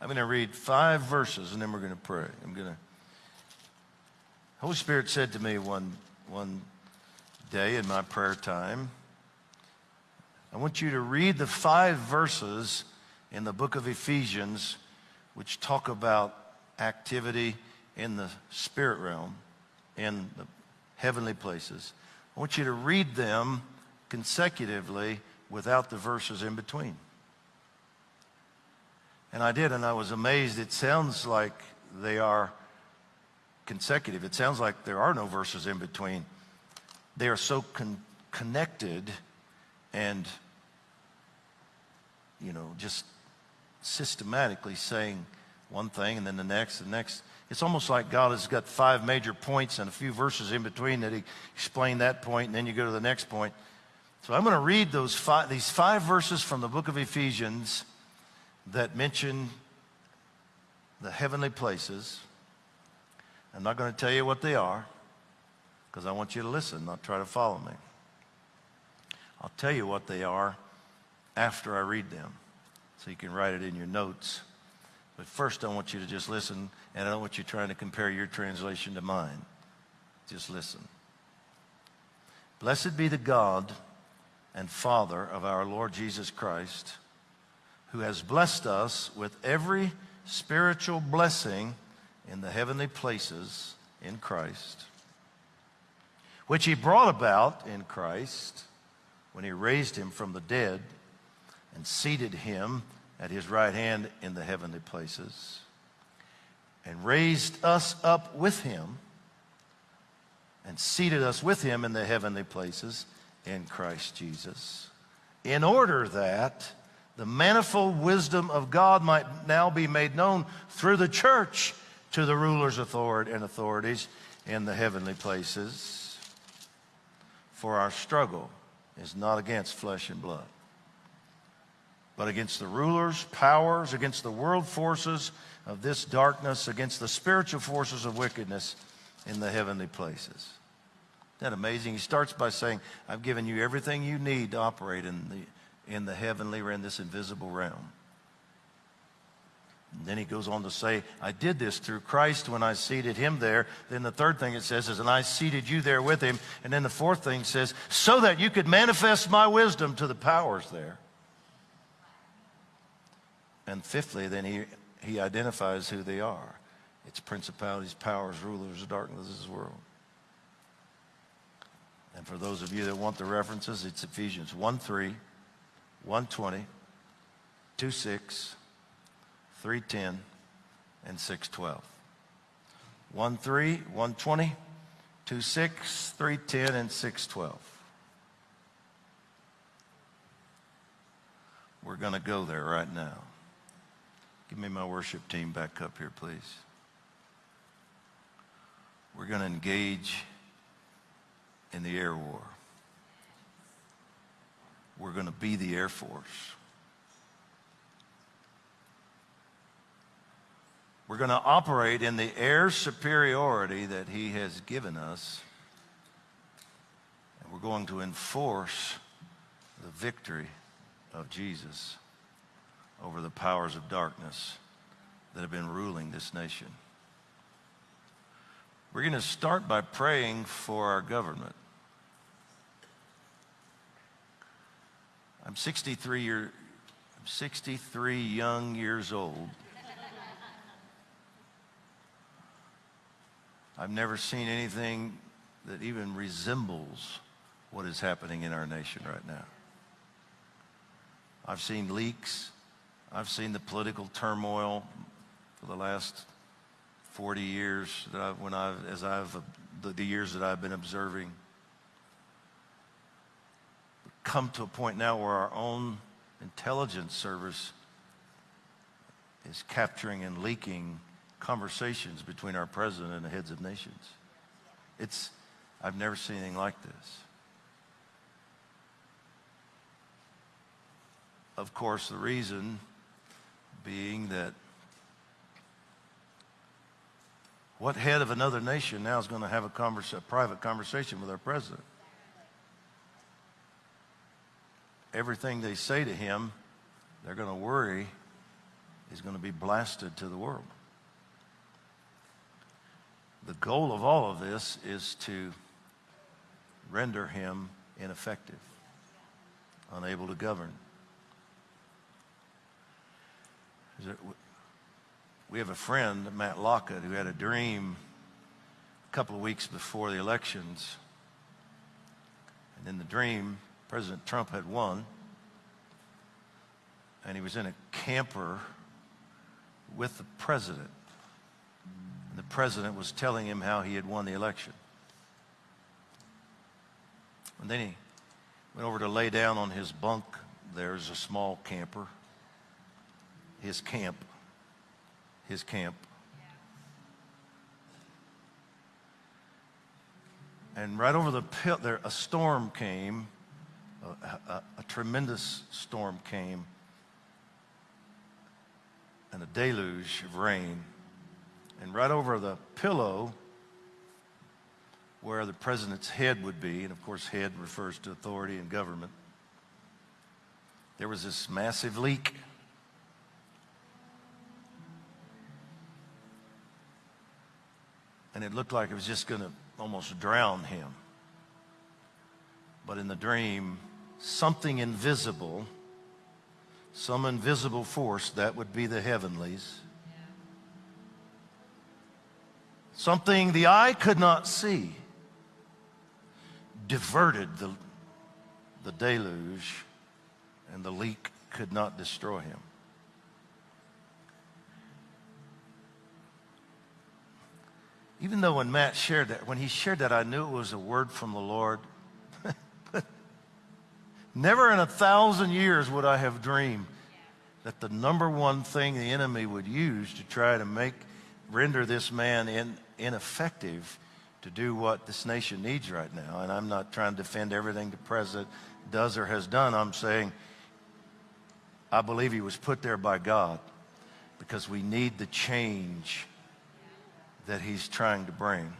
I'm going to read five verses and then we're going to pray. I'm going to. Holy Spirit said to me one, one day in my prayer time, I want you to read the five verses in the book of Ephesians which talk about activity in the spirit realm, in the heavenly places. I want you to read them consecutively without the verses in between. And I did, and I was amazed. It sounds like they are consecutive. It sounds like there are no verses in between. They are so con connected and, you know, just systematically saying one thing and then the next, the next. It's almost like God has got five major points and a few verses in between that He explained that point, and then you go to the next point. So I'm going to read those five, these five verses from the book of Ephesians that mention the heavenly places. I'm not going to tell you what they are because I want you to listen, not try to follow me. I'll tell you what they are after I read them so you can write it in your notes. But first, I want you to just listen, and I don't want you trying to compare your translation to mine. Just listen. Blessed be the God and Father of our Lord Jesus Christ, who has blessed us with every spiritual blessing in the heavenly places in Christ, which he brought about in Christ when he raised him from the dead and seated him at his right hand in the heavenly places, and raised us up with him, and seated us with him in the heavenly places in Christ Jesus, in order that the manifold wisdom of God might now be made known through the church to the rulers and authorities in the heavenly places. For our struggle is not against flesh and blood but against the rulers, powers, against the world forces of this darkness, against the spiritual forces of wickedness in the heavenly places. Isn't that amazing? He starts by saying, I've given you everything you need to operate in the, in the heavenly or in this invisible realm. And then he goes on to say, I did this through Christ when I seated him there. Then the third thing it says is, and I seated you there with him. And then the fourth thing says, so that you could manifest my wisdom to the powers there. And fifthly, then he, he identifies who they are. It's principalities, powers, rulers of darkness of this world. And for those of you that want the references, it's Ephesians 1 3, 120, 2 6, 310, and 612. 1 3, 120, 2 6, 310, and 612. We're going to go there right now. Give me my worship team back up here, please. We're going to engage in the air war. We're going to be the Air Force. We're going to operate in the air superiority that He has given us. And we're going to enforce the victory of Jesus over the powers of darkness that have been ruling this nation. We're going to start by praying for our government. I'm 63 year, I'm 63 young years old. I've never seen anything that even resembles what is happening in our nation right now. I've seen leaks. I've seen the political turmoil for the last 40 years that I, when I've, as I've, the, the years that I've been observing. Come to a point now where our own intelligence service is capturing and leaking conversations between our president and the heads of nations. It's, I've never seen anything like this. Of course, the reason being that what head of another nation now is going to have a, converse, a private conversation with our president? Everything they say to him, they're going to worry is going to be blasted to the world. The goal of all of this is to render him ineffective, unable to govern. We have a friend, Matt Lockett, who had a dream a couple of weeks before the elections. And in the dream, President Trump had won. And he was in a camper with the president. And the president was telling him how he had won the election. And then he went over to lay down on his bunk. There's a small camper, his camp, his camp. And right over the pit there, a storm came, a, a, a tremendous storm came, and a deluge of rain. And right over the pillow where the president's head would be, and of course, head refers to authority and government, there was this massive leak. And it looked like it was just going to almost drown him. But in the dream, something invisible, some invisible force, that would be the heavenlies, something the eye could not see, diverted the, the deluge, and the leak could not destroy him. Even though when Matt shared that, when he shared that, I knew it was a word from the Lord. Never in a thousand years would I have dreamed that the number one thing the enemy would use to try to make, render this man in, ineffective to do what this nation needs right now. And I'm not trying to defend everything the president does or has done. I'm saying I believe he was put there by God because we need the change that he's trying to bring.